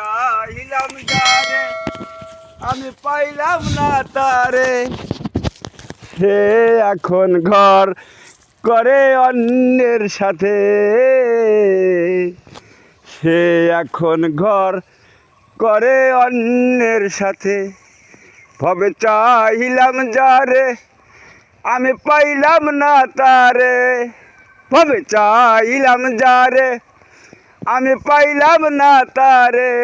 চাহিলাম যারে আমি পাইলাম না তারে। সে এখন ঘর করে অন্যের সাথে। সে এখন ঘর করে অন্যের সাথে। ভবে চাহিলাম যারে, আমি পাইলাম না তারে। ভবে চাইলাম যারে আমি পাইলাম না তারে।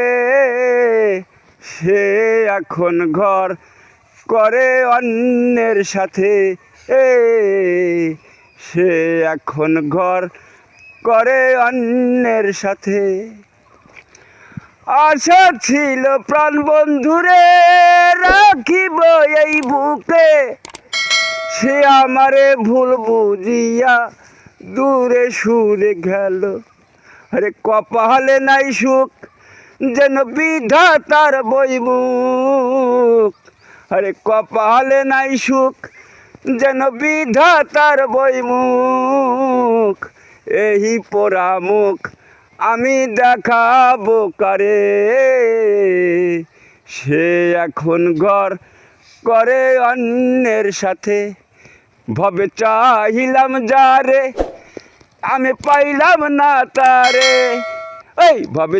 সে এখন ঘর করে অন্যের সাথে। এ, সে এখন ঘর করে অন্যের সাথে। আশা ছিল প্রাণ বন্ধুরে রাখিব এই বুকে। সে আমারে ভুল বুঝিয়া দূরে সুরে গেল। আরে কপালে নাই সুখ, যেন বিধাতার বইমুখ আরে কপালে নাই সুখ, যেন বিধাতার বইমুখ এই পোড়ামুখ আমি দেখাবো কারে। সে এখন ঘর করে অন্যের সাথে, ভবে চাহিলাম যারে। আমি পাইলাম না তারে। এই ভবে